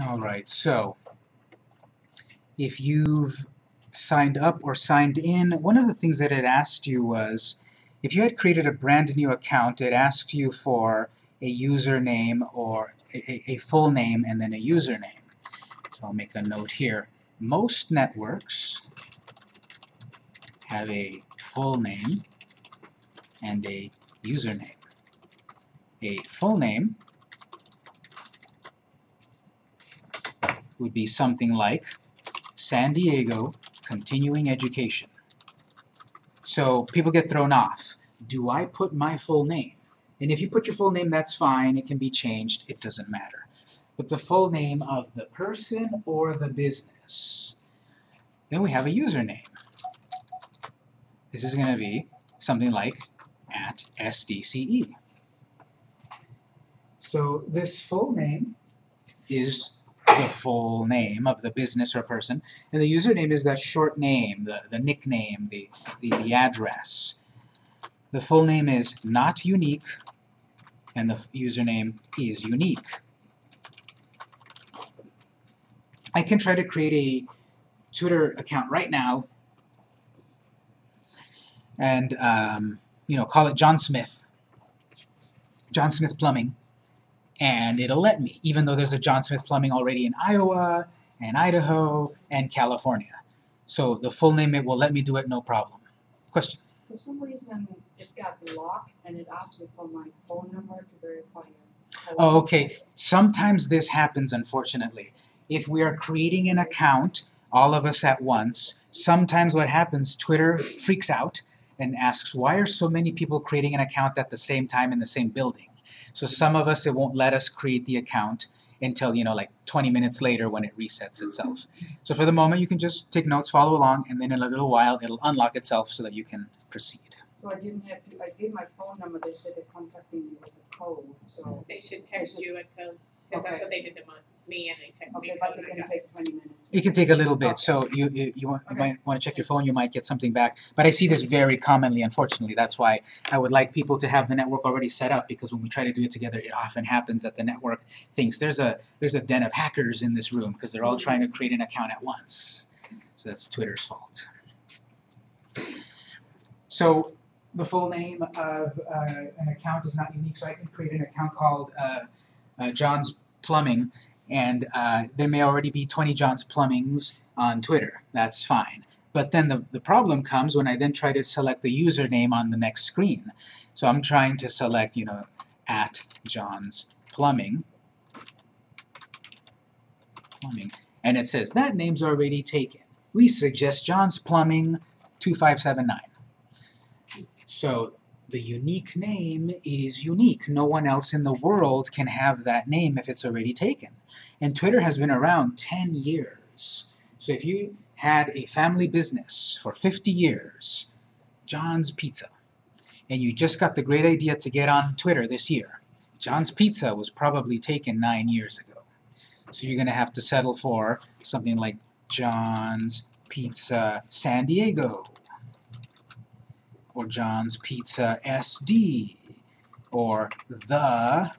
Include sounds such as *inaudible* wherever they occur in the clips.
All right, so if you've signed up or signed in, one of the things that it asked you was, if you had created a brand new account, it asked you for a username or a, a full name and then a username. So I'll make a note here. Most networks have a full name and a username. A full name would be something like San Diego Continuing Education. So people get thrown off. Do I put my full name? And if you put your full name, that's fine. It can be changed. It doesn't matter. But the full name of the person or the business. Then we have a username. This is going to be something like at SDCE. So this full name is the full name of the business or person, and the username is that short name, the, the nickname, the, the, the address. The full name is not unique, and the username is unique. I can try to create a Twitter account right now and um, you know call it John Smith, John Smith Plumbing, and it'll let me, even though there's a John Smith Plumbing already in Iowa and Idaho and California. So the full name, it will let me do it, no problem. Question? For some reason, it got locked and it asked me for my phone number to verify it. Oh, okay. Sometimes this happens, unfortunately. If we are creating an account, all of us at once, sometimes what happens, Twitter freaks out and asks, why are so many people creating an account at the same time in the same building? So some of us, it won't let us create the account until, you know, like 20 minutes later when it resets itself. So for the moment, you can just take notes, follow along, and then in a little while, it'll unlock itself so that you can proceed. So I didn't have to, I gave my phone number, they said they're contacting me with a code, so, They should text you a code, because that's Okay. what they did to my, me and they texted me okay, a but code it and I can got. take twenty minutes. It can take a little bit, so you, you, you, want, you Okay. might want to check your phone, you might get something back. But I see this very commonly, unfortunately. That's why I would like people to have the network already set up, because when we try to do it together, it often happens that the network thinks there's a, there's a den of hackers in this room, because they're all trying to create an account at once. So that's Twitter's fault. So the full name of uh, an account is not unique, so I can create an account called uh, uh, John's Plumbing, and uh, there may already be 20 John's Plumbings on Twitter. That's fine. But then the, the problem comes when I then try to select the username on the next screen. So I'm trying to select, you know, at John's Plumbing. Plumbing. And it says, that name's already taken. We suggest John's Plumbing 2579. So the unique name is unique. No one else in the world can have that name if it's already taken. And Twitter has been around 10 years. So if you had a family business for 50 years, John's Pizza, and you just got the great idea to get on Twitter this year, John's Pizza was probably taken nine years ago. So you're going to have to settle for something like John's Pizza San Diego, or John's Pizza SD, or the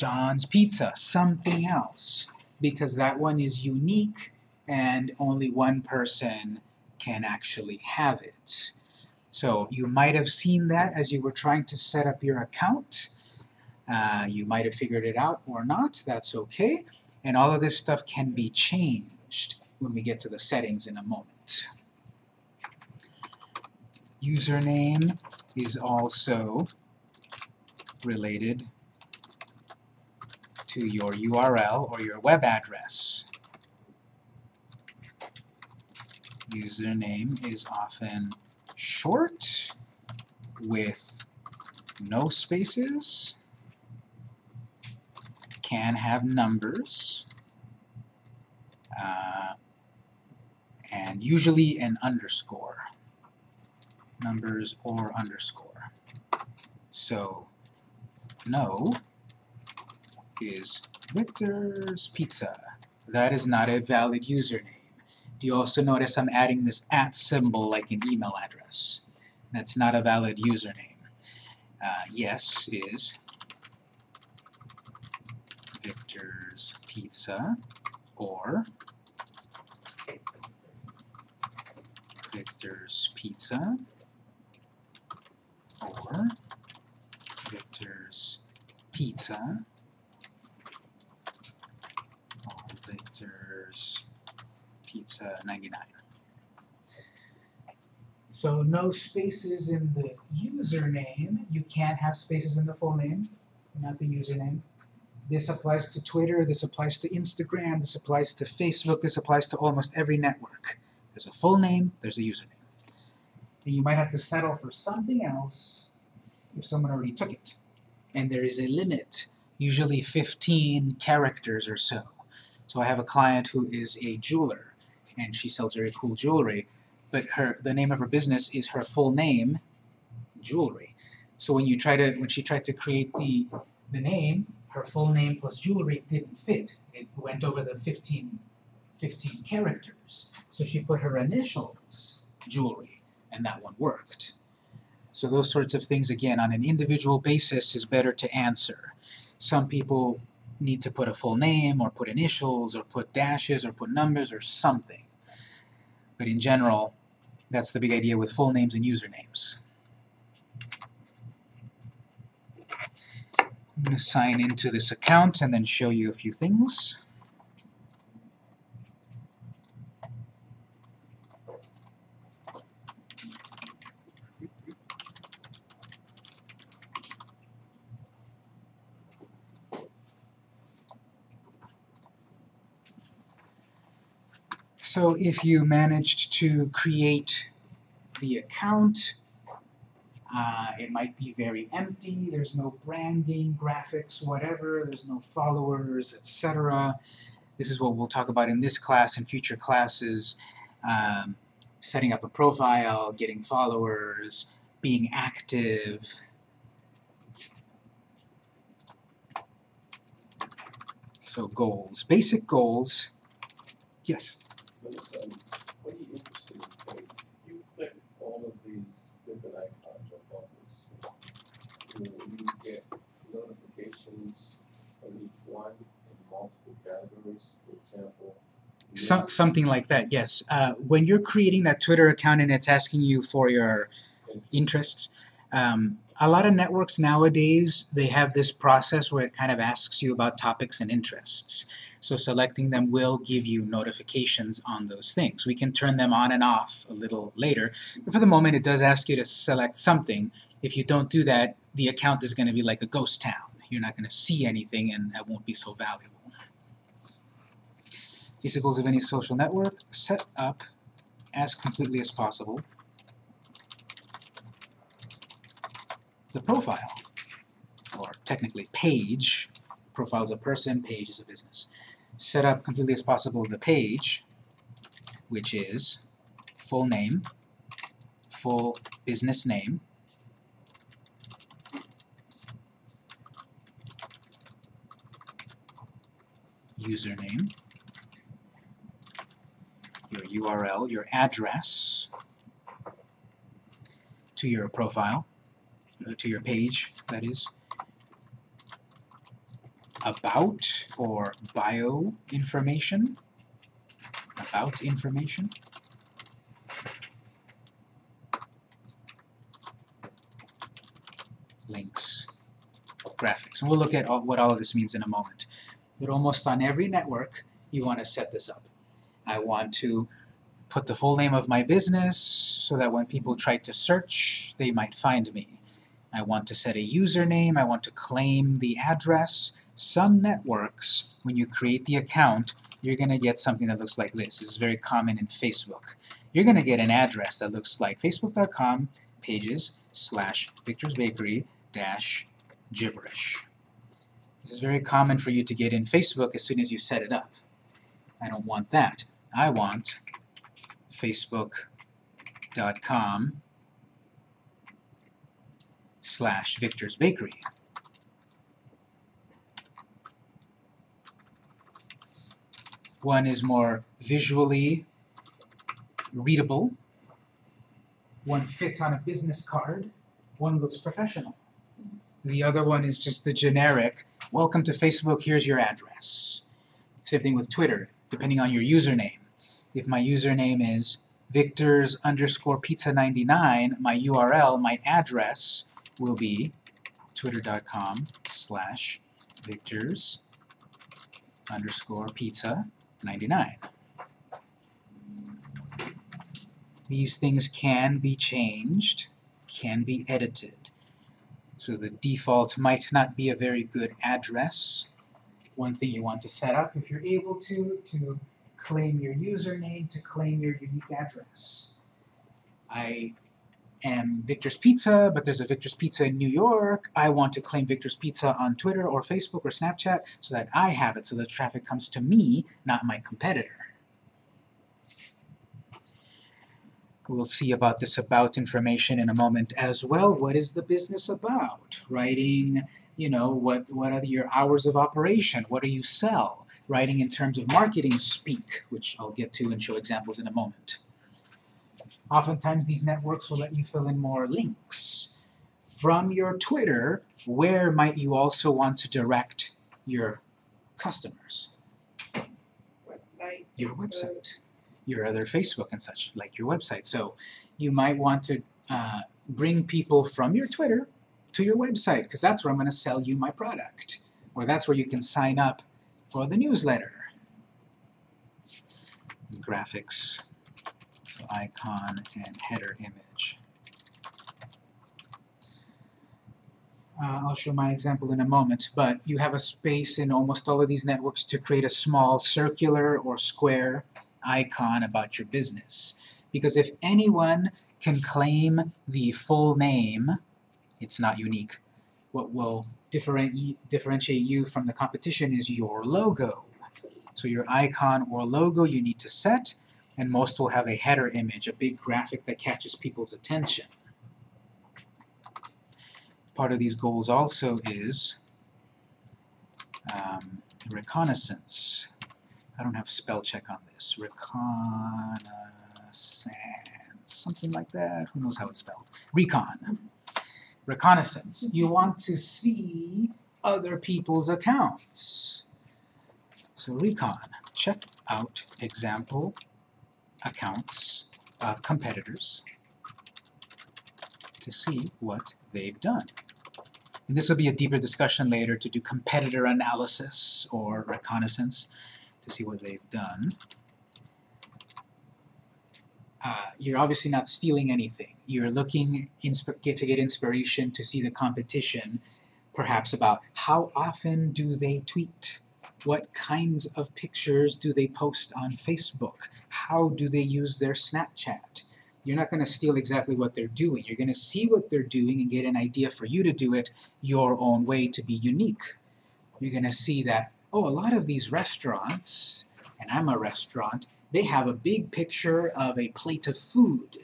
John's Pizza, something else, because that one is unique and only one person can actually have it. So you might have seen that as you were trying to set up your account. Uh, you might have figured it out or not, that's okay. And all of this stuff can be changed when we get to the settings in a moment. Username is also related to your URL or your web address. Username is often short with no spaces, can have numbers, uh, and usually an underscore. Numbers or underscore. So, no is Victor's Pizza. That is not a valid username. Do you also notice I'm adding this at symbol like an email address? That's not a valid username. Uh, yes is Victor's Pizza or Victor's Pizza or Victor's Pizza or Pizza 99. So no spaces in the username. You can't have spaces in the full name, not the username. This applies to Twitter, this applies to Instagram, this applies to Facebook, this applies to almost every network. There's a full name, there's a username. And you might have to settle for something else if someone already took it. And there is a limit, usually 15 characters or so. So I have a client who is a jeweler, and she sells very cool jewelry, but her the name of her business is her full name, jewelry. So when you try to when she tried to create the the name, her full name plus jewelry didn't fit. It went over the 15, 15 characters. So she put her initials, jewelry, and that one worked. So those sorts of things, again, on an individual basis is better to answer. Some people need to put a full name, or put initials, or put dashes, or put numbers, or something. But in general, that's the big idea with full names and usernames. I'm going to sign into this account and then show you a few things. So if you managed to create the account, uh, it might be very empty, there's no branding, graphics, whatever, there's no followers, etc. This is what we'll talk about in this class and future classes. Um, setting up a profile, getting followers, being active. So goals, basic goals. Yes? But um, what are you interested in? Like, you click all of these different icons or buttons. Will you get notifications on each one in multiple categories? For example, Some, something like that, yes. Uh, when you're creating that Twitter account and it's asking you for your interests, um, a lot of networks nowadays, they have this process where it kind of asks you about topics and interests. So selecting them will give you notifications on those things. We can turn them on and off a little later, but for the moment it does ask you to select something. If you don't do that, the account is going to be like a ghost town. You're not going to see anything and that won't be so valuable. Basic goals of any social network, set up as completely as possible the profile, or technically page. Profile is a person, page is a business. Set up completely as possible the page, which is full name, full business name, username, your URL, your address to your profile, uh, to your page, that is, about or bio information, about information, links, graphics. And we'll look at all, what all of this means in a moment. But almost on every network, you want to set this up. I want to put the full name of my business so that when people try to search, they might find me. I want to set a username, I want to claim the address. Some networks, when you create the account, you're going to get something that looks like this. This is very common in Facebook. You're going to get an address that looks like facebook.com pages slash Victor's Bakery dash gibberish. This is very common for you to get in Facebook as soon as you set it up. I don't want that. I want facebook.com slash Victor's Bakery. One is more visually readable. One fits on a business card. One looks professional. The other one is just the generic, welcome to Facebook, here's your address. Same thing with Twitter, depending on your username. If my username is victors underscore pizza 99, my URL, my address will be twitter.com slash victors underscore pizza 99. These things can be changed, can be edited. So the default might not be a very good address. One thing you want to set up, if you're able to, to claim your username, to claim your unique address. I am Victor's Pizza, but there's a Victor's Pizza in New York. I want to claim Victor's Pizza on Twitter or Facebook or Snapchat so that I have it, so the traffic comes to me, not my competitor. We'll see about this about information in a moment as well. What is the business about? Writing, you know, what, what are your hours of operation? What do you sell? Writing in terms of marketing speak, which I'll get to and show examples in a moment. Oftentimes these networks will let you fill in more links. From your Twitter, where might you also want to direct your customers? Website. Your website, your other Facebook and such, like your website. So you might want to uh, bring people from your Twitter to your website, because that's where I'm going to sell you my product. Or that's where you can sign up for the newsletter. Graphics, icon and header image. Uh, I'll show my example in a moment, but you have a space in almost all of these networks to create a small circular or square icon about your business. Because if anyone can claim the full name, it's not unique. What will differenti differentiate you from the competition is your logo. So your icon or logo you need to set, and most will have a header image, a big graphic that catches people's attention. Part of these goals also is um, reconnaissance. I don't have spell check on this. Reconnaissance, something like that. Who knows how it's spelled? Recon. Reconnaissance. You want to see other people's accounts. So recon. Check out example accounts of competitors to see what they've done. And this will be a deeper discussion later to do competitor analysis or reconnaissance to see what they've done. Uh, you're obviously not stealing anything. You're looking get to get inspiration to see the competition, perhaps about how often do they tweet, what kinds of pictures do they post on Facebook, how do they use their Snapchat. You're not going to steal exactly what they're doing. You're going to see what they're doing and get an idea for you to do it your own way to be unique. You're going to see that, oh, a lot of these restaurants, and I'm a restaurant, they have a big picture of a plate of food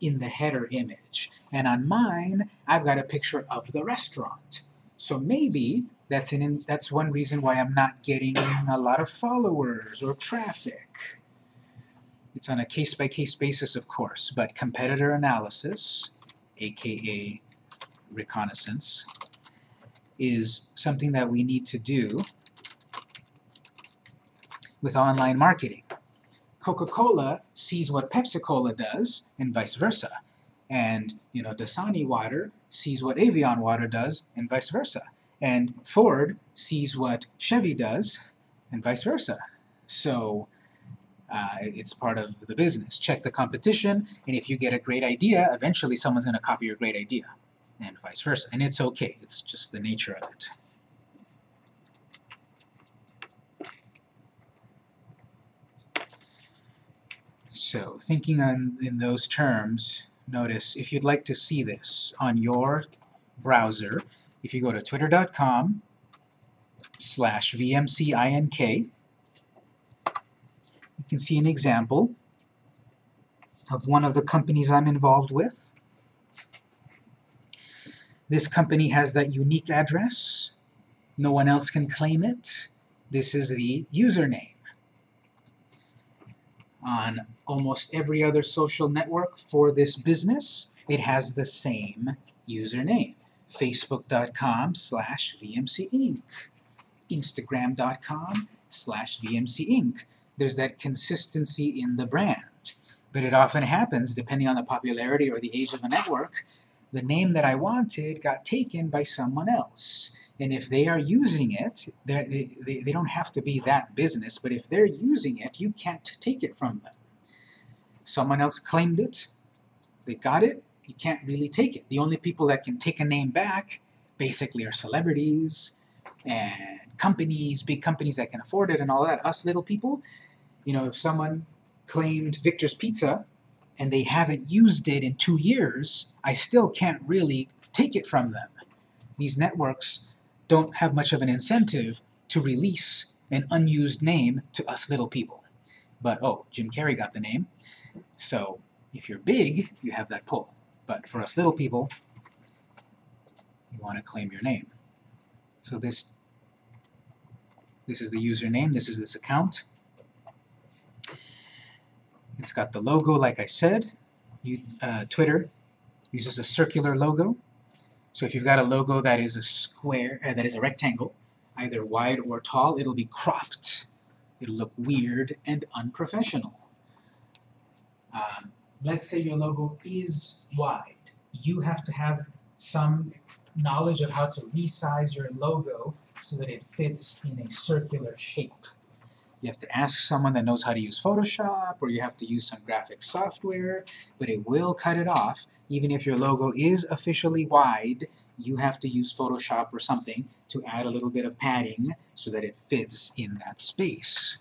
in the header image. And on mine, I've got a picture of the restaurant. So maybe that's, an, that's one reason why I'm not getting a lot of followers or traffic. It's on a case-by-case -case basis, of course, but competitor analysis, aka reconnaissance, is something that we need to do with online marketing. Coca-Cola sees what Pepsi-Cola does, and vice versa. And, you know, Dasani water sees what Evian water does, and vice versa. And Ford sees what Chevy does, and vice versa. So, uh, it's part of the business. Check the competition, and if you get a great idea, eventually someone's going to copy your great idea, and vice versa. And it's okay. It's just the nature of it. So, thinking on, in those terms, notice if you'd like to see this on your browser, if you go to twitter.com slash vmcinc, you can see an example of one of the companies I'm involved with. This company has that unique address. No one else can claim it. This is the username. On almost every other social network for this business, it has the same username. Facebook.com slash VMCInc. Instagram.com slash VMC Inc. There's that consistency in the brand. But it often happens, depending on the popularity or the age of a network, the name that I wanted got taken by someone else. And if they are using it, they, they don't have to be that business, but if they're using it, you can't take it from them. Someone else claimed it, they got it, you can't really take it. The only people that can take a name back basically are celebrities and companies, big companies that can afford it and all that. Us little people, you know, if someone claimed Victor's Pizza and they haven't used it in two years, I still can't really take it from them. These networks don't have much of an incentive to release an unused name to us little people. But oh, Jim Carrey got the name, so if you're big, you have that pull. But for us little people, you want to claim your name. So this this is the username, this is this account. It's got the logo like I said. You, uh, Twitter uses a circular logo. So if you've got a logo that is a square, uh, that is a rectangle, either wide or tall, it'll be cropped. It'll look weird and unprofessional. Um, let's say your logo is wide. You have to have some knowledge of how to resize your logo so that it fits in a circular shape. You have to ask someone that knows how to use Photoshop, or you have to use some graphic software, but it will cut it off. Even if your logo is officially wide, you have to use Photoshop or something to add a little bit of padding so that it fits in that space.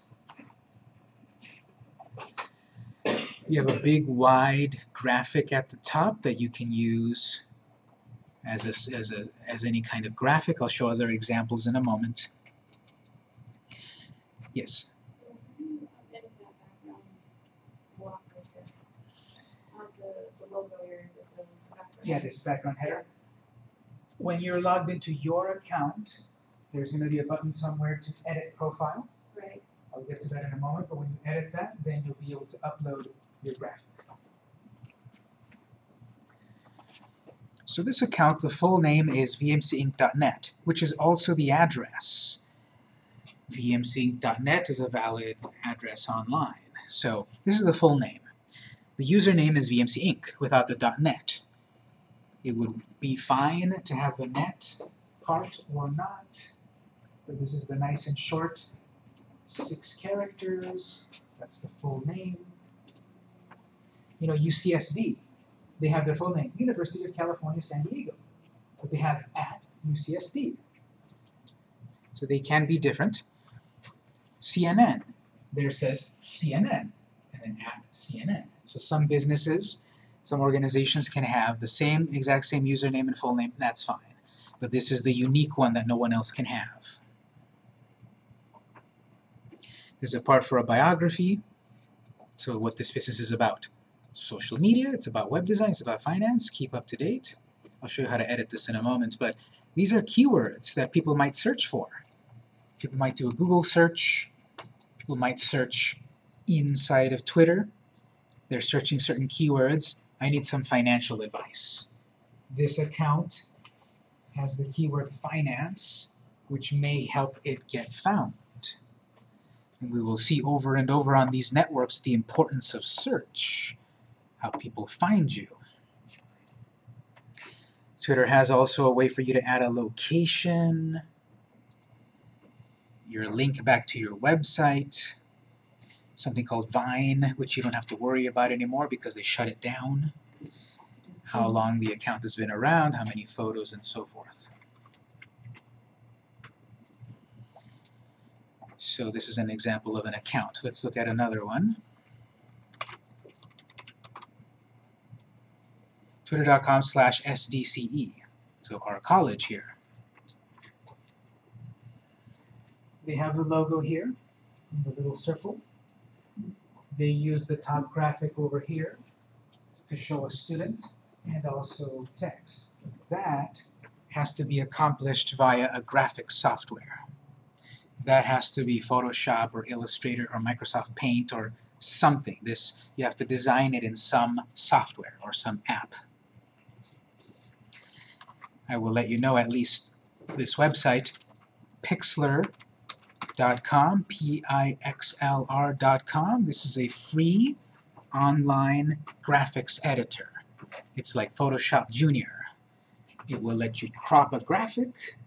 You have a big wide graphic at the top that you can use as, a, as, a, as any kind of graphic. I'll show other examples in a moment. Yes? So, you edit that background block right there. On the, the logo area with the background. Yeah, this background header. When you're logged into your account, there's going to be a button somewhere to edit profile. Right, I'll get to that in a moment, but when you edit that, then you'll be able to upload your graphic. So this account, the full name is vmcinc.net, which is also the address. vmcinc.net is a valid address online. So this is the full name. The username is vmcinc without the .net. It would be fine to have the net part or not, but this is the nice and short six characters, that's the full name. You know, UCSD, they have their full name, University of California, San Diego, but they have at UCSD. So they can be different. CNN, there says CNN, and then at CNN. So some businesses, some organizations can have the same, exact same username and full name, that's fine. But this is the unique one that no one else can have. There's a part for a biography, so what this business is about. Social media, it's about web design, it's about finance, keep up to date. I'll show you how to edit this in a moment, but these are keywords that people might search for. People might do a Google search, people might search inside of Twitter, they're searching certain keywords, I need some financial advice. This account has the keyword finance, which may help it get found. And we will see over and over on these networks the importance of search, how people find you. Twitter has also a way for you to add a location, your link back to your website, something called Vine, which you don't have to worry about anymore because they shut it down, how mm-hmm. long the account has been around, how many photos, and so forth. So this is an example of an account. Let's look at another one. Twitter.com slash SDCE. So our college here. They have the logo here, the little circle. They use the top graphic over here to show a student and also text. That has to be accomplished via a graphic software that has to be Photoshop or Illustrator or Microsoft Paint or something. This you have to design it in some software or some app. I will let you know at least this website, Pixlr, Pixlr.com, P-I-X-L-R.com. This is a free online graphics editor. It's like Photoshop Junior. It will let you crop a graphic,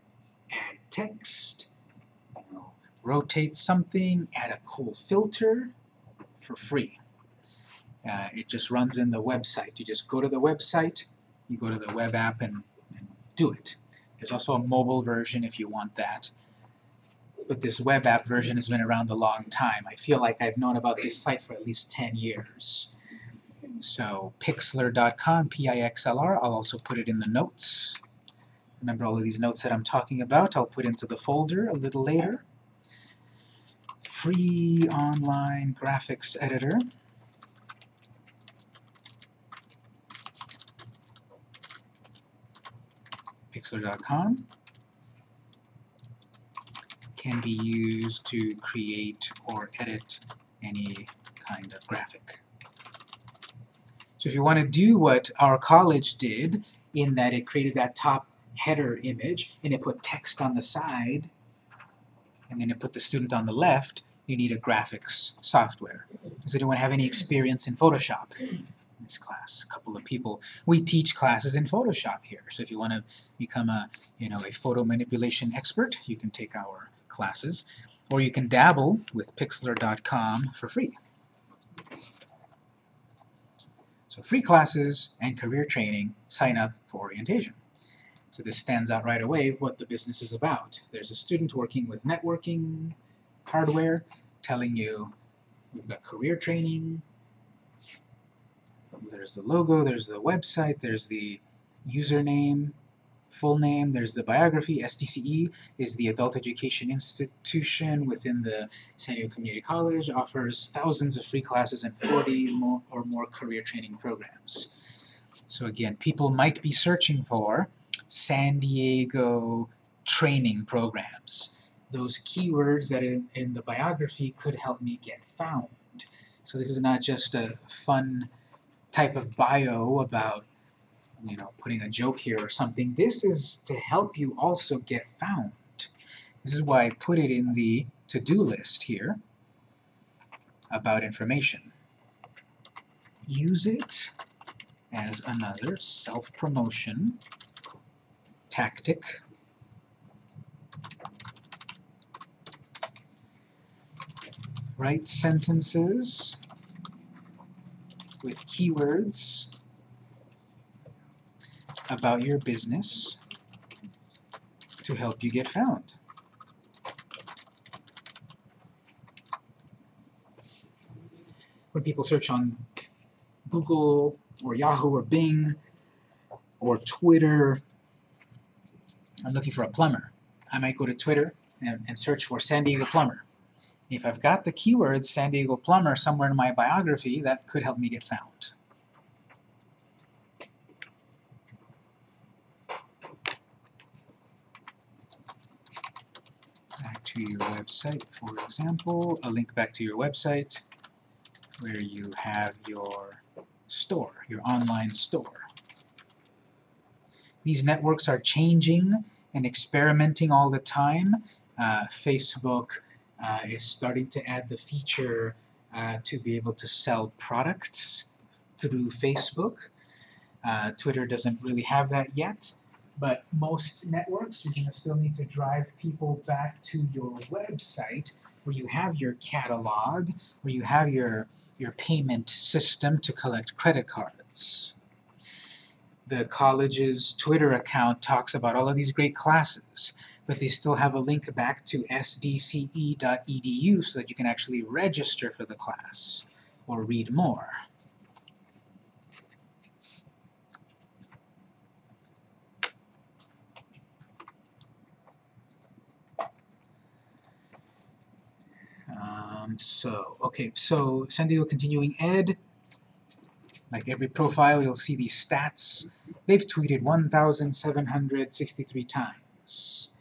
add text, you know, rotate something, add a cool filter for free. Uh, it just runs in the website. You just go to the website, you go to the web app and, and do it. There's also a mobile version if you want that. But this web app version has been around a long time. I feel like I've known about this site for at least 10 years. So pixlr.com, P-I-X-L-R, I'll also put it in the notes. Remember all of these notes that I'm talking about, I'll put into the folder a little later. Free online graphics editor. Pixlr.com can be used to create or edit any kind of graphic. So if you want to do what our college did, in that it created that top header image, and it put text on the side, and then it put the student on the left, you need a graphics software. Does anyone have any experience in Photoshop in this class? A couple of people. We teach classes in Photoshop here, so if you want to become a, you know, a photo manipulation expert, you can take our classes, or you can dabble with Pixlr.com for free. So free classes and career training, sign up for orientation. So this stands out right away what the business is about. There's a student working with networking hardware telling you we've got career training, there's the logo, there's the website, there's the username, full name, there's the biography, SDCE is the adult education institution within the San Diego Community College, offers thousands of free classes and 40 more or more career training programs. So again, people might be searching for San Diego training programs. Those keywords that in, in the biography could help me get found. So this is not just a fun type of bio about you know, putting a joke here or something. This is to help you also get found. This is why I put it in the to-do list here about information. Use it as another self-promotion tactic. Write sentences with keywords about your business to help you get found. When people search on Google or Yahoo or Bing or Twitter, I'm looking for a plumber. I might go to Twitter and, and search for San Diego plumber. If I've got the keyword San Diego plumber somewhere in my biography, that could help me get found. back to your website, for example, a link back to your website where you have your store, your online store. These networks are changing and experimenting all the time. Uh, Facebook uh, is starting to add the feature uh, to be able to sell products through Facebook. Uh, Twitter doesn't really have that yet. But most networks, you're going to still need to drive people back to your website where you have your catalog, where you have your, your payment system to collect credit cards. The college's Twitter account talks about all of these great classes, but they still have a link back to sdce.edu so that you can actually register for the class or read more. Um, so, okay, so San Diego Continuing Ed, like every profile, you'll see these stats. They've tweeted 1,763 times.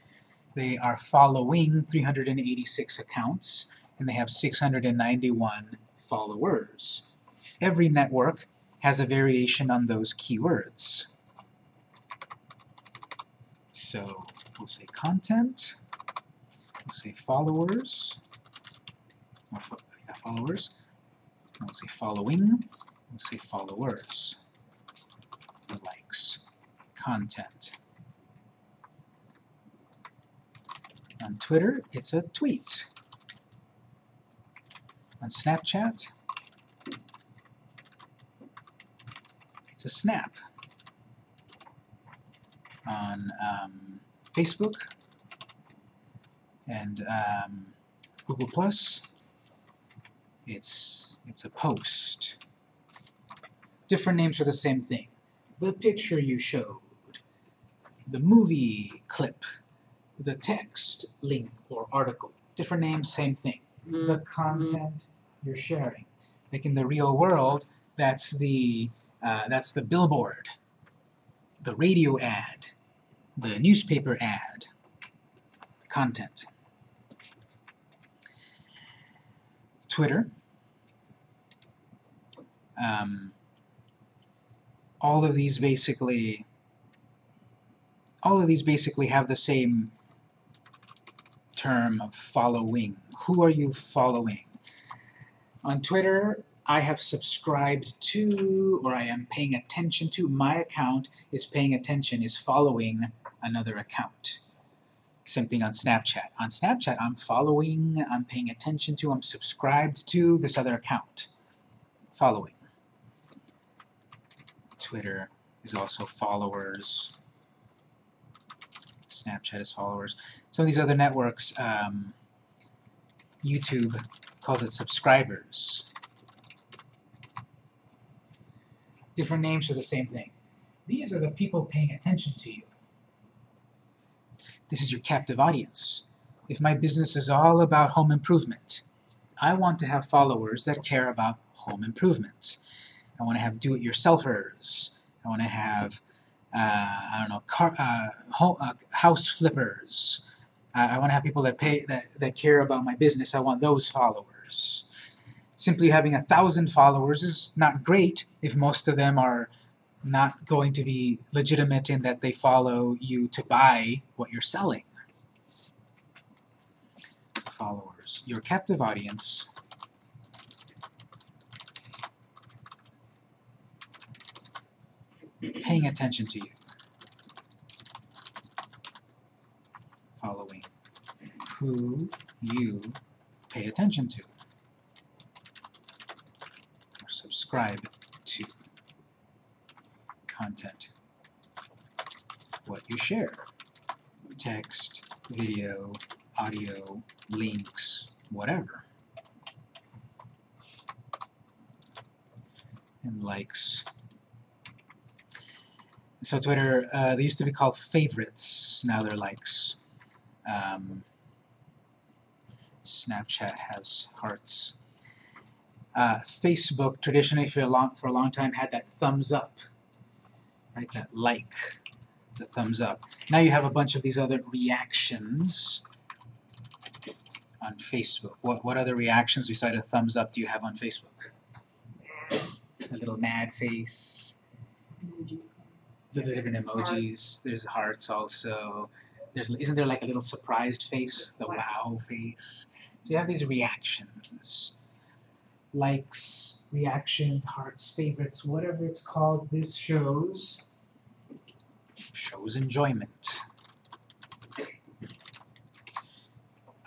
They are following 386 accounts, and they have 691 followers. Every network has a variation on those keywords. So we'll say content, we'll say followers. Or followers. Let's say following. Let's say followers. Likes. Content. On Twitter, it's a tweet. On Snapchat, it's a snap. On um, Facebook and um, Google Plus, it's it's a post. Different names for the same thing. The picture you showed, the movie clip, the text link or article. Different names, same thing. The content you're sharing. Like in the real world, that's the uh, that's the billboard, the radio ad, the newspaper ad, content. Twitter. Um, all of these basically all of these basically have the same term of following. Who are you following? On Twitter, I have subscribed to, or I am paying attention to, my account is paying attention, is following another account. Same thing on Snapchat. On Snapchat, I'm following, I'm paying attention to, I'm subscribed to this other account. Following. Twitter is also followers. Snapchat is followers. Some of these other networks, um, YouTube calls it subscribers. Different names for the same thing. These are the people paying attention to you. This is your captive audience. If my business is all about home improvement, I want to have followers that care about home improvement. I want to have do-it-yourselfers. I want to have, uh, I don't know, car, uh, ho uh, house flippers. I, I want to have people that pay that, that care about my business. I want those followers. Simply having a thousand followers is not great if most of them are not going to be legitimate in that they follow you to buy what you're selling. Followers. Your captive audience paying attention to you. Following who you pay attention to or subscribe to content. What you share. Text, video, audio, links, whatever. And likes. So Twitter, uh, they used to be called favorites, now they're likes. Um, Snapchat has hearts. Uh, Facebook traditionally for a long for a long time had that thumbs up, right? That like, the thumbs up. Now you have a bunch of these other reactions on Facebook. What what other reactions besides a thumbs up do you have on Facebook? A little mad face. The different emojis. There's hearts also. There's isn't there like a little surprised face, the wow face. So you have these reactions, likes, reactions, hearts, favorites, whatever it's called. This shows shows enjoyment.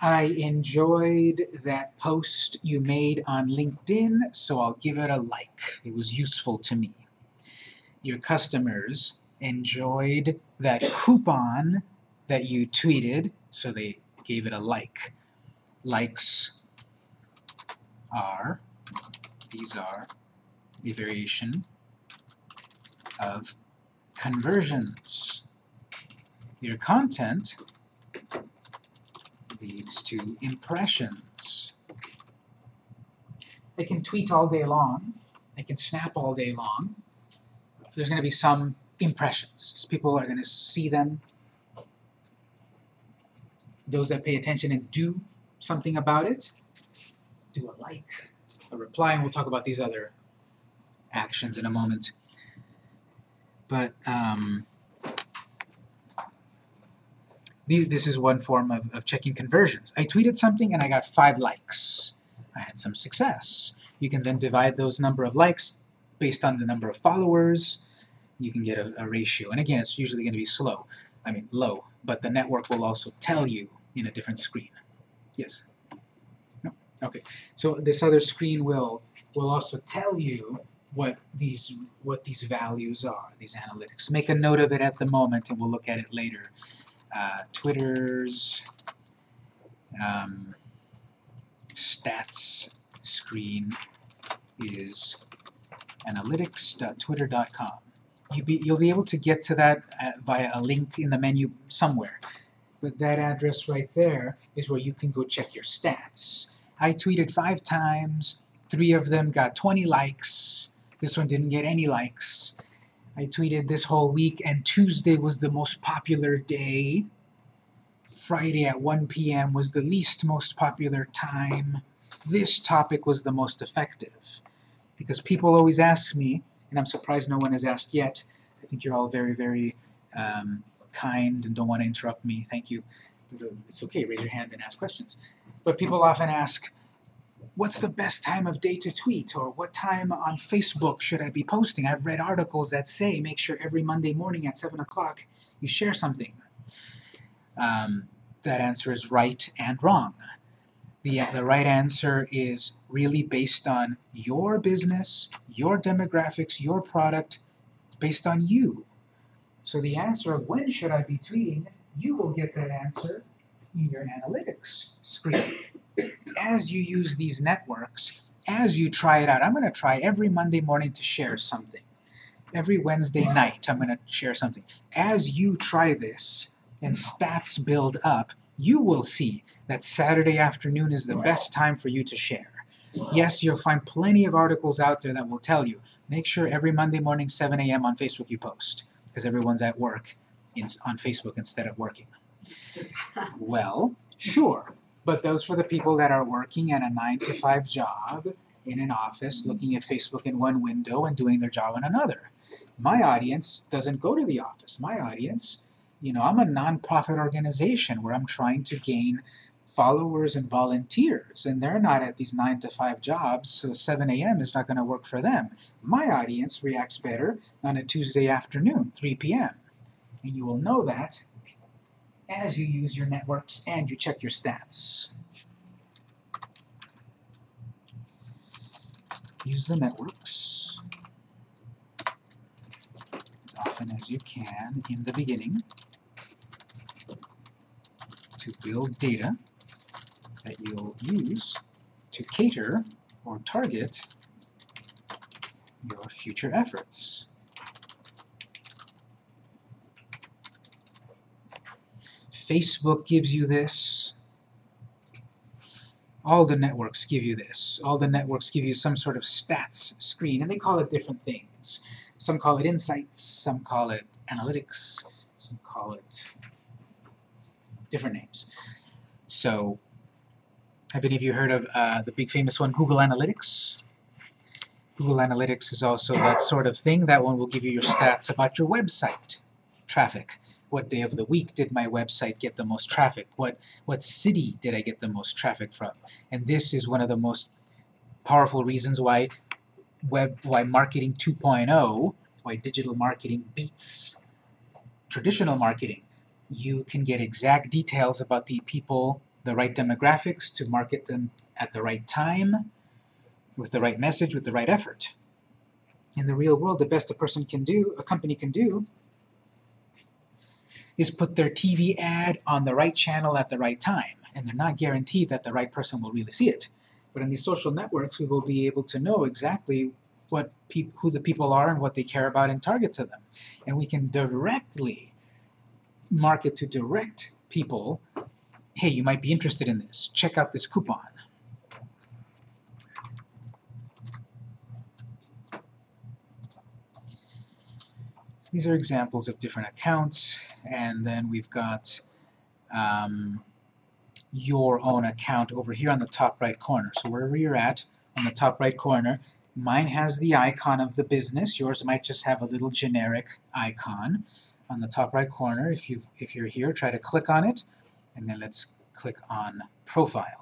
I enjoyed that post you made on LinkedIn, so I'll give it a like. It was useful to me. Your customers enjoyed that coupon that you tweeted, so they gave it a like. Likes are, these are a variation of conversions. Your content leads to impressions. I can tweet all day long. I can snap all day long. There's going to be some impressions. People are going to see them. Those that pay attention and do something about it, do a like, a reply, and we'll talk about these other actions in a moment. But um, the- this is one form of, of checking conversions. I tweeted something and I got five likes. I had some success. You can then divide those number of likes based on the number of followers. You can get a, a ratio. And again, it's usually going to be slow. I mean, low. But the network will also tell you in a different screen. Yes? No? Okay. So this other screen will will also tell you what these what these values are, these analytics. Make a note of it at the moment, and we'll look at it later. Uh, Twitter's um, stats screen is analytics.twitter.com. You be, you'll be able to get to that uh, via a link in the menu somewhere. But that address right there is where you can go check your stats. I tweeted five times, three of them got 20 likes, this one didn't get any likes. I tweeted this whole week, and Tuesday was the most popular day. Friday at 1 p.m. was the least most popular time. This topic was the most effective. Because people always ask me, and I'm surprised no one has asked yet. I think you're all very, very um, kind and don't want to interrupt me. Thank you. Uh, It's okay, raise your hand and ask questions. But people often ask, what's the best time of day to tweet? Or what time on Facebook should I be posting? I've read articles that say make sure every Monday morning at 7 o'clock you share something. Um, that answer is right and wrong. The, the right answer is really based on your business, your demographics, your product, based on you. So the answer of when should I be tweeting, you will get that answer in your analytics screen. As you use these networks, as you try it out, I'm going to try every Monday morning to share something. Every Wednesday night, I'm going to share something. As you try this and stats build up, you will see that Saturday afternoon is the best time for you to share. Yes, you'll find plenty of articles out there that will tell you, make sure every Monday morning 7 a.m. on Facebook you post, because everyone's at work in, on Facebook instead of working. Well, sure, but those for the people that are working at a 9 to 5 job in an office, looking at Facebook in one window and doing their job in another. My audience doesn't go to the office. My audience, you know, I'm a nonprofit organization where I'm trying to gain followers and volunteers, and they're not at these 9 to 5 jobs, so 7 a.m. is not going to work for them. My audience reacts better on a Tuesday afternoon, 3 p.m. And you will know that as you use your networks and you check your stats. Use the networks as often as you can in the beginning to build data that you'll use to cater or target your future efforts. Facebook gives you this. All the networks give you this. All the networks give you some sort of stats screen, and they call it different things. Some call it insights, some call it analytics, some call it different names. So, have any of you heard of uh, the big famous one, Google Analytics? Google Analytics is also that sort of thing. That one will give you your stats about your website traffic. What day of the week did my website get the most traffic? What, what city did I get the most traffic from? And this is one of the most powerful reasons why web, why marketing 2.0, why digital marketing beats traditional marketing. You can get exact details about the people, the right demographics to market them at the right time, with the right message, with the right effort. In the real world, the best a person can do, a company can do, is put their TV ad on the right channel at the right time, and they're not guaranteed that the right person will really see it. But in these social networks, we will be able to know exactly what who the people are and what they care about and target to them. And we can directly market to direct people, hey, you might be interested in this. Check out this coupon. These are examples of different accounts, and then we've got um, your own account over here on the top right corner. So wherever you're at, on the top right corner, mine has the icon of the business. Yours might just have a little generic icon. on the top right corner. If you if you're here, try to click on it, and then let's click on Profile.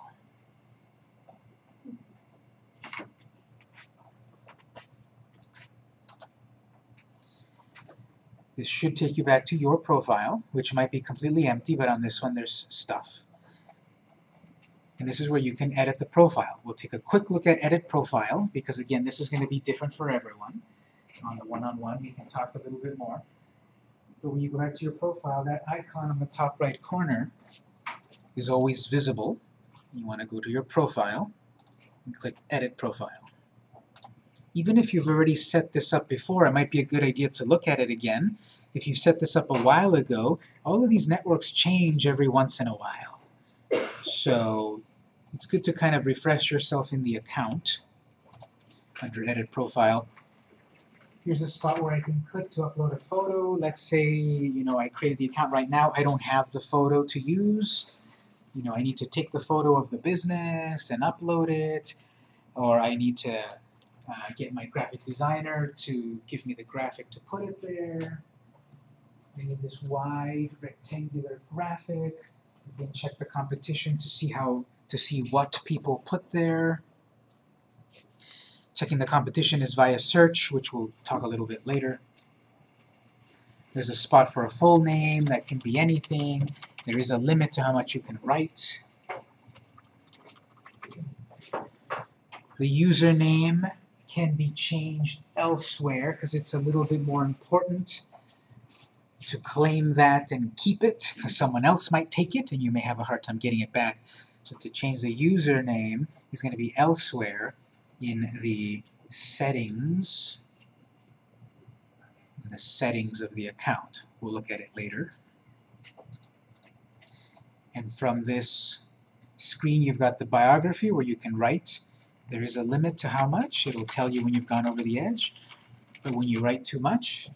This should take you back to your profile, which might be completely empty, but on this one there's stuff. And this is where you can edit the profile. We'll take a quick look at Edit Profile, because again, this is going to be different for everyone. On the one-on-one, we can talk a little bit more. But when you go back to your profile, that icon on the top right corner is always visible. You want to go to your profile and click Edit Profile. Even if you've already set this up before, it might be a good idea to look at it again. If you've set this up a while ago, all of these networks change every once in a while. So it's good to kind of refresh yourself in the account under Edit Profile. Here's a spot where I can click to upload a photo. Let's say, you know, I created the account right now. I don't have the photo to use. You know, I need to take the photo of the business and upload it, or I need to uh, get my graphic designer to give me the graphic to put it there. I need this wide rectangular graphic. You can check the competition to see how to see what people put there. Checking the competition is via search, which we'll talk a little bit later. There's a spot for a full name that can be anything. There is a limit to how much you can write. The username can be changed elsewhere because it's a little bit more important to claim that and keep it because someone else might take it and you may have a hard time getting it back. So to change the username is going to be elsewhere in the settings in the settings of the account. We'll look at it later. And from this screen you've got the biography where you can write. There is a limit to how much. It'll tell you when you've gone over the edge. But when you write too much,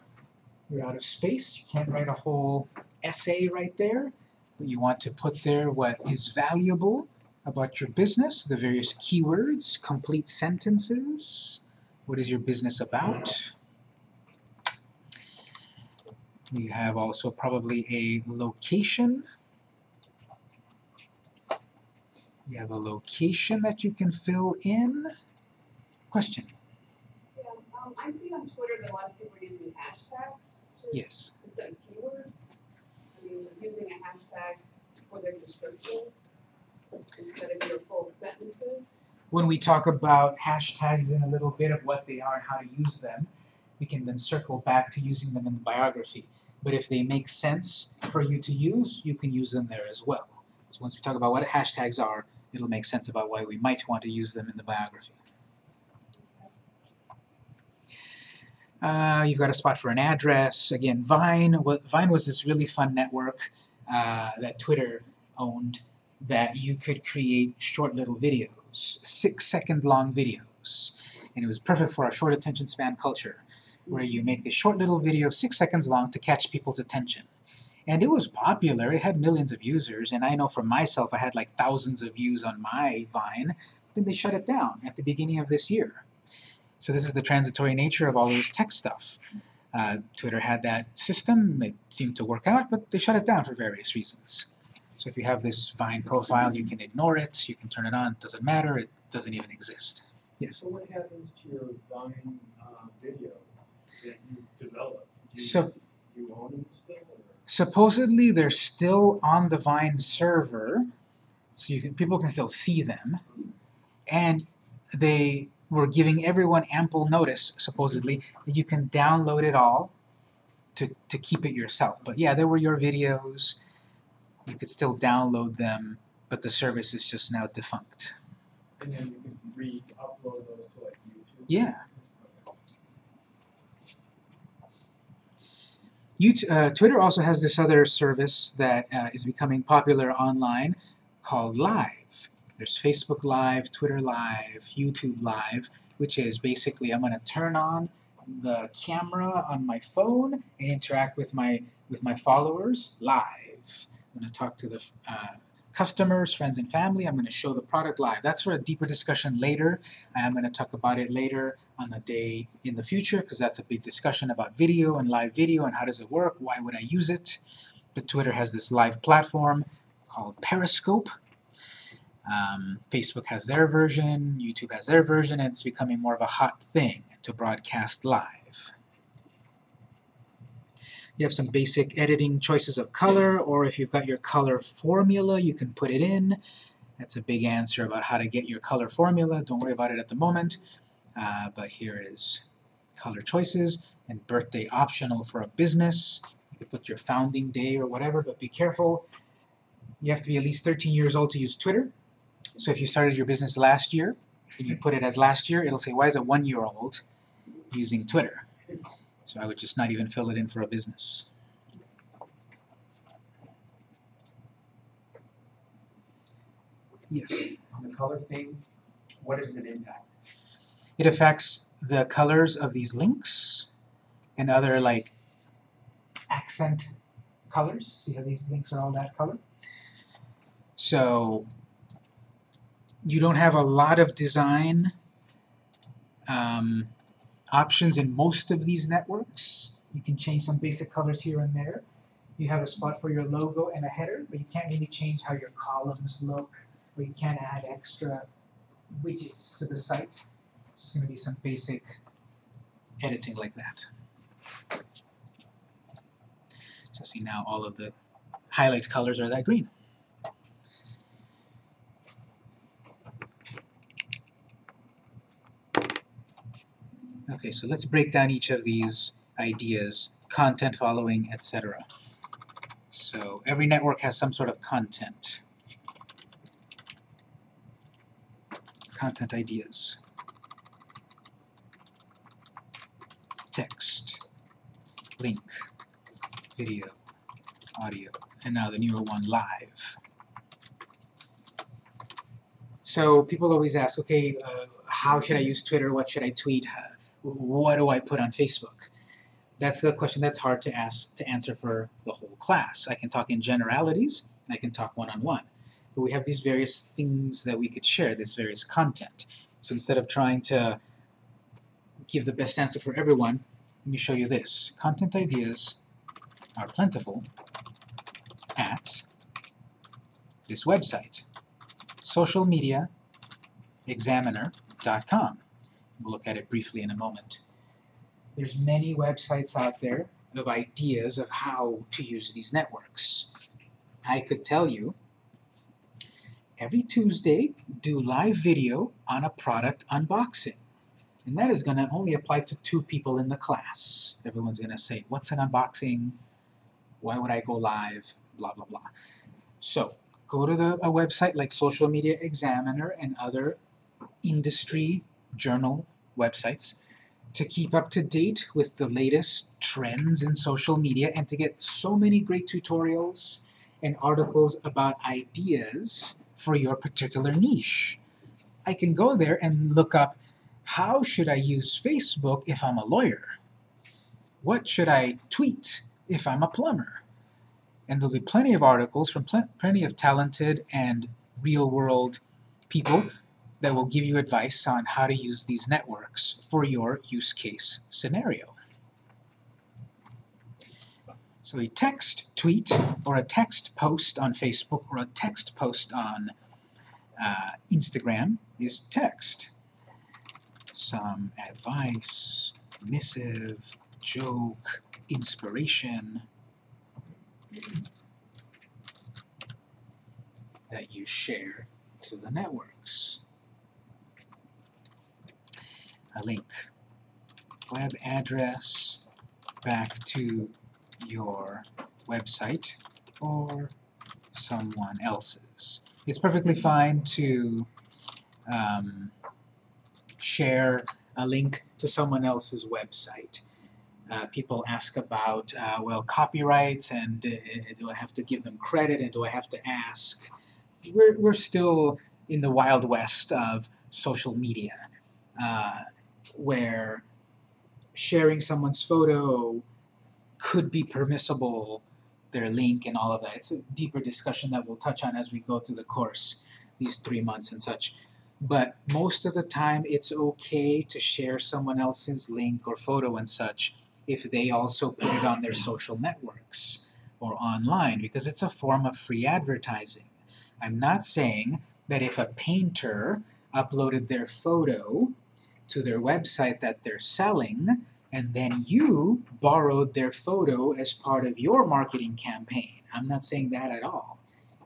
you're out of space. You can't write a whole essay right there. But you want to put there what is valuable about your business, the various keywords, complete sentences. What is your business about? We have also probably a location. You have a location that you can fill in. Question? Yeah, um, I see on Twitter that a lot of people are using hashtags to, Yes. instead of keywords. I mean, using a hashtag for their description instead of your sentences. When we talk about hashtags in a little bit of what they are and how to use them, we can then circle back to using them in the biography. But if they make sense for you to use, you can use them there as well. So once we talk about what hashtags are, it'll make sense about why we might want to use them in the biography. Uh, you've got a spot for an address. Again, Vine, Vine was this really fun network uh, that Twitter owned that you could create short little videos, six second long videos. And it was perfect for our short attention span culture, where you make this short little video six seconds long to catch people's attention. And it was popular, it had millions of users, and I know for myself I had like thousands of views on my Vine, then they shut it down at the beginning of this year. So this is the transitory nature of all this tech stuff. Uh, Twitter had that system, it seemed to work out, but they shut it down for various reasons. So if you have this Vine profile, you can ignore it, you can turn it on, it doesn't matter, it doesn't even exist. Yes? So what happens to your Vine uh, video that you developed? Do you, So you own it still? Or? supposedly they're still on the Vine server, so you can, people can still see them, and they were giving everyone ample notice, supposedly, that you can download it all to, to keep it yourself. But yeah, there were your videos, you could still download them, but the service is just now defunct. And then you can re-upload those to like YouTube? Yeah. YouTube, uh, Twitter also has this other service that uh, is becoming popular online called Live. There's Facebook Live, Twitter Live, YouTube Live, which is basically I'm going to turn on the camera on my phone and interact with my with my followers live. I'm going to talk to the uh, customers, friends and family. I'm going to show the product live. That's for a deeper discussion later. I am going to talk about it later on the day in the future because that's a big discussion about video and live video and how does it work, why would I use it. But Twitter has this live platform called Periscope. Um, Facebook has their version, YouTube has their version, and it's becoming more of a hot thing to broadcast live. You have some basic editing choices of color, or if you've got your color formula, you can put it in. That's a big answer about how to get your color formula. Don't worry about it at the moment. Uh, but here is color choices, and birthday optional for a business. You could put your founding day or whatever, but be careful. You have to be at least 13 years old to use Twitter. So if you started your business last year, and you put it as last year, it'll say, why is a one-year-old using Twitter? So I would just not even fill it in for a business. Yes. On the color thing, what does it impact? It affects the colors of these links and other like accent colors. See how these links are all that color? So you don't have a lot of design um, options in most of these networks. You can change some basic colors here and there. You have a spot for your logo and a header, but you can't really change how your columns look, or you can't add extra widgets to the site. It's just going to be some basic editing like that. So see now all of the highlight colors are that green. Okay, so let's break down each of these ideas, content following, etc. So every network has some sort of content. Content ideas. Text, link, video, audio, and now the newer one, live. So people always ask, okay, uh, how should I use Twitter? What should I tweet? What do I put on Facebook? That's the question that's hard to ask to answer for the whole class. I can talk in generalities, and I can talk one-on-one. -on -one. But we have these various things that we could share, this various content. So instead of trying to give the best answer for everyone, let me show you this. Content ideas are plentiful at this website, socialmediaexaminer.com. We'll look at it briefly in a moment. There's many websites out there of ideas of how to use these networks. I could tell you, every Tuesday, do live video on a product unboxing. And that is going to only apply to two people in the class. Everyone's going to say, what's an unboxing? Why would I go live? Blah, blah, blah. So, go to the, a website like Social Media Examiner and other industry journal websites to keep up to date with the latest trends in social media and to get so many great tutorials and articles about ideas for your particular niche. I can go there and look up how should I use Facebook if I'm a lawyer? What should I tweet if I'm a plumber? And there'll be plenty of articles from pl plenty of talented and real-world people that will give you advice on how to use these networks for your use case scenario. So a text tweet or a text post on Facebook or a text post on uh, Instagram is text. Some advice, missive, joke, inspiration that you share to the networks a link, web address back to your website or someone else's. It's perfectly fine to um, share a link to someone else's website. Uh, people ask about, uh, well, copyrights, and uh, do I have to give them credit, and do I have to ask? We're, we're still in the wild west of social media. Where sharing someone's photo could be permissible their link and all of that. It's a deeper discussion that we'll touch on as we go through the course, these three months and such. But most of the time, it's okay to share someone else's link or photo and such if they also put it on their social networks or online because it's a form of free advertising. I'm not saying that if a painter uploaded their photo to their website that they're selling and then you borrowed their photo as part of your marketing campaign. I'm not saying that at all.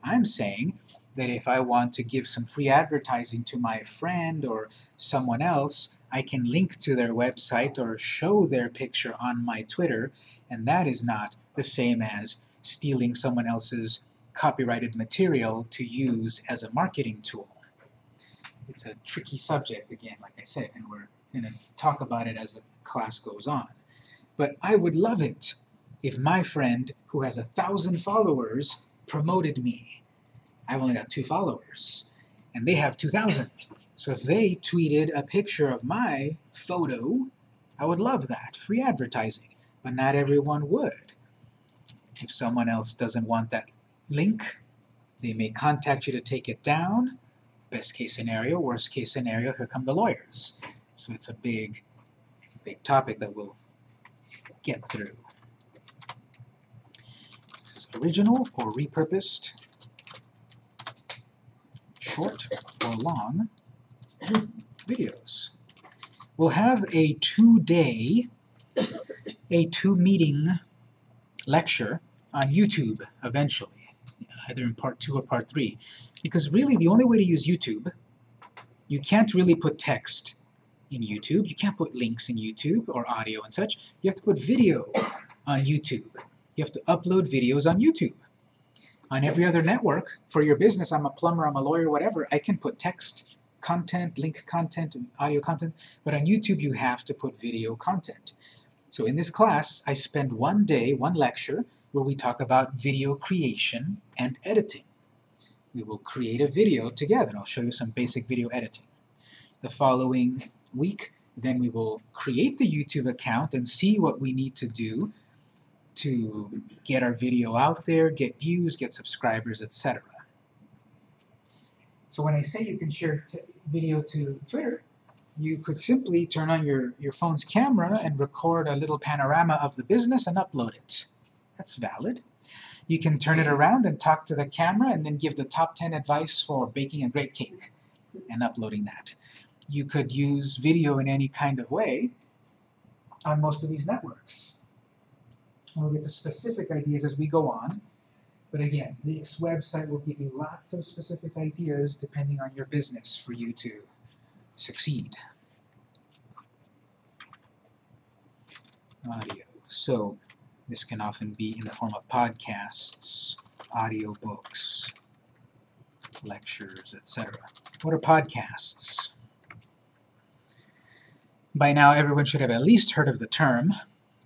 I'm saying that if I want to give some free advertising to my friend or someone else, I can link to their website or show their picture on my Twitter, and that is not the same as stealing someone else's copyrighted material to use as a marketing tool. It's a tricky subject, again, like I said, and we're going to talk about it as the class goes on. But I would love it if my friend, who has a thousand followers, promoted me. I've only got two followers, and they have 2,000. So if they tweeted a picture of my photo, I would love that, free advertising. But not everyone would. If someone else doesn't want that link, they may contact you to take it down. Best case scenario, worst case scenario, here come the lawyers. So it's a big, big topic that we'll get through. This is original or repurposed, short or long videos. We'll have a two-day, a two-meeting lecture on YouTube eventually, either in part two or part three. Because really the only way to use YouTube, you can't really put text in YouTube, you can't put links in YouTube or audio and such, you have to put video on YouTube. You have to upload videos on YouTube. On every other network, for your business, I'm a plumber, I'm a lawyer, whatever, I can put text content, link content, audio content, but on YouTube you have to put video content. So in this class, I spend one day, one lecture, where we talk about video creation and editing. We will create a video together. I'll show you some basic video editing. The following week, then we will create the YouTube account and see what we need to do to get our video out there, get views, get subscribers, etc. So when I say you can share video to Twitter, you could simply turn on your, your phone's camera and record a little panorama of the business and upload it. That's valid. You can turn it around and talk to the camera and then give the top 10 advice for baking a great cake and uploading that. You could use video in any kind of way on most of these networks. And we'll get the specific ideas as we go on. But again, this website will give you lots of specific ideas depending on your business for you to succeed. Audio. So this can often be in the form of podcasts, audiobooks, lectures, etc. What are podcasts? By now everyone should have at least heard of the term.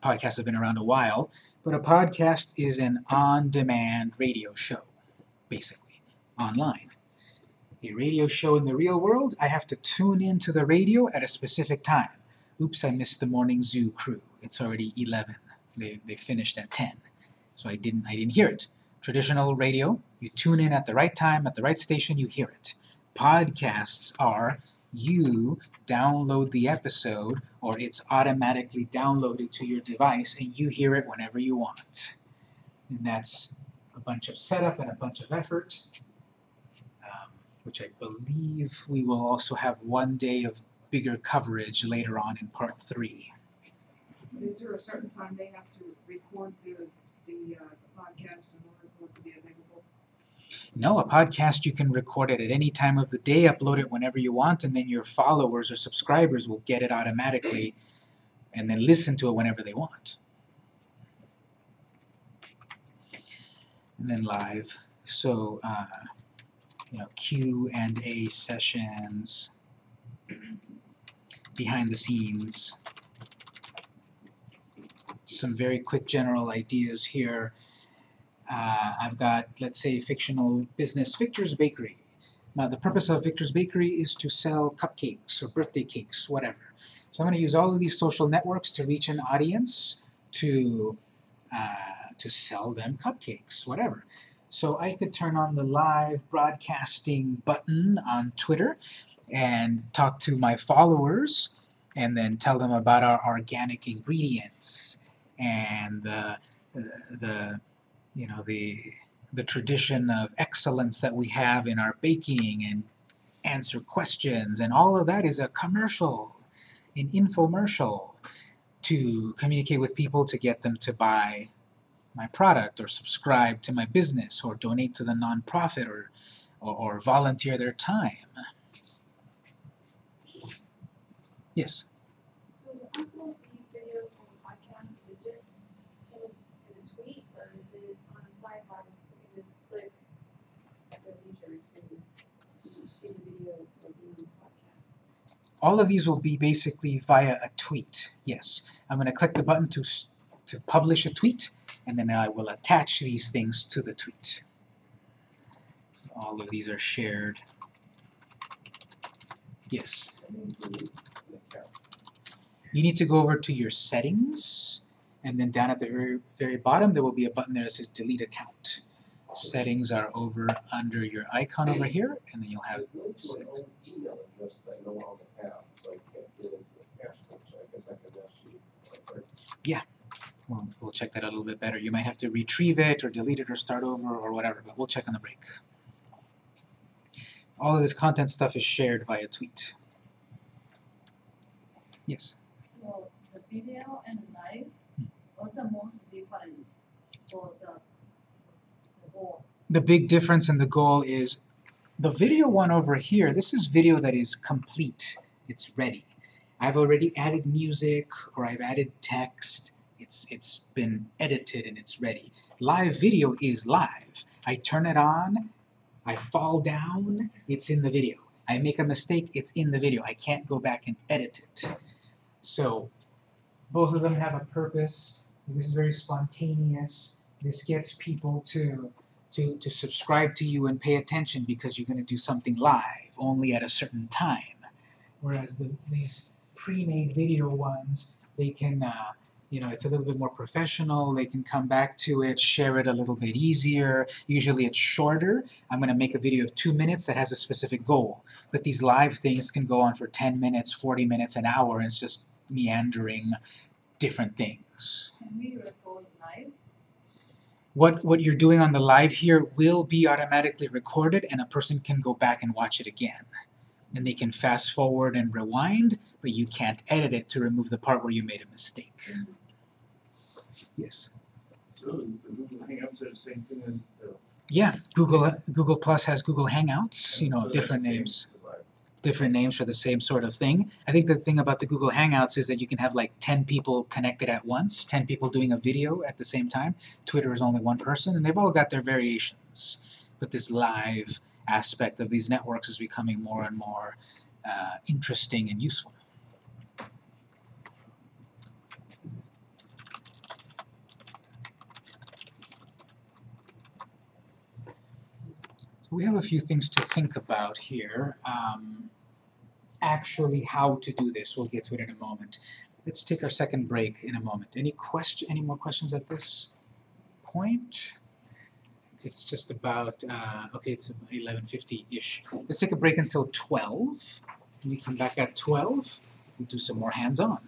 Podcasts have been around a while, but a podcast is an on-demand radio show, basically, online. A radio show in the real world, I have to tune into the radio at a specific time. Oops, I missed the morning zoo crew. It's already 11. They, they finished at 10. So I didn't, I didn't hear it. Traditional radio, you tune in at the right time, at the right station, you hear it. Podcasts are you download the episode or it's automatically downloaded to your device and you hear it whenever you want. And that's a bunch of setup and a bunch of effort, um, which I believe we will also have one day of bigger coverage later on in part three. Is there a certain time they have to record the, the, uh, the podcast in order for it to be available? No, a podcast you can record it at any time of the day, upload it whenever you want, and then your followers or subscribers will get it automatically and then listen to it whenever they want. And then live. So, uh, you know, Q and A sessions, *clears throat* behind the scenes, some very quick general ideas here. Uh, I've got, let's say, fictional business, Victor's Bakery. Now, the purpose of Victor's Bakery is to sell cupcakes or birthday cakes, whatever. So I'm going to use all of these social networks to reach an audience, to, uh, to sell them cupcakes, whatever. So I could turn on the live broadcasting button on Twitter and talk to my followers and then tell them about our organic ingredients and the, the you know, the, the tradition of excellence that we have in our baking and answer questions and all of that is a commercial, an infomercial to communicate with people to get them to buy my product or subscribe to my business or donate to the nonprofit or, or, or volunteer their time. Yes? So to upload these videos on the podcast, is it just in a, in a tweet, or is it on a sidebar, you can just click at the leisure to see the videos or the podcast? All of these will be basically via a tweet, yes. I'm going to click the button to, to publish a tweet, and then I will attach these things to the tweet. So all of these are shared. Yes? And then delete the account. You need to go over to your settings, and then down at the very, very bottom, there will be a button there that says delete account. Settings are over under your icon over here, and then you'll have actually, uh, We'll, we'll check that a little bit better. You might have to retrieve it or delete it or start over or whatever, but we'll check on the break. All of this content stuff is shared via tweet. Yes. So the video and live, what's the most different for the the goal? The big difference in the goal is the video one over here, this is video that is complete. It's ready. I've already added music or I've added text. It's it's been edited and it's ready. Live video is live. I turn it on, I fall down, it's in the video. I make a mistake, it's in the video. I can't go back and edit it. So both of them have a purpose. This is very spontaneous. This gets people to to, to subscribe to you and pay attention because you're going to do something live only at a certain time. Whereas the, these pre-made video ones, they can, uh, you know, it's a little bit more professional. They can come back to it, share it a little bit easier. Usually it's shorter. I'm going to make a video of two minutes that has a specific goal. But these live things can go on for 10 minutes, 40 minutes, an hour, it's just meandering different things. Can live? what what you're doing on the live here will be automatically recorded and a person can go back and watch it again. And they can fast forward and rewind, but you can't edit it to remove the part where you made a mistake. Mm-hmm. Yes. So Google Hangouts are the same thing as the. Yeah, Google Google Plus has Google Hangouts, you know, that's different the same names. Different names for the same sort of thing. I think the thing about the Google Hangouts is that you can have like 10 people connected at once, 10 people doing a video at the same time. Twitter is only one person, and they've all got their variations. But this live aspect of these networks is becoming more and more uh, interesting and useful. We have a few things to think about here. Um, actually, how to do this, we'll get to it in a moment. Let's take our second break in a moment. Any question? Any more questions at this point? It's just about uh, okay. It's 11:50-ish. Let's take a break until 12. When we come back at 12, we'll do some more hands-on.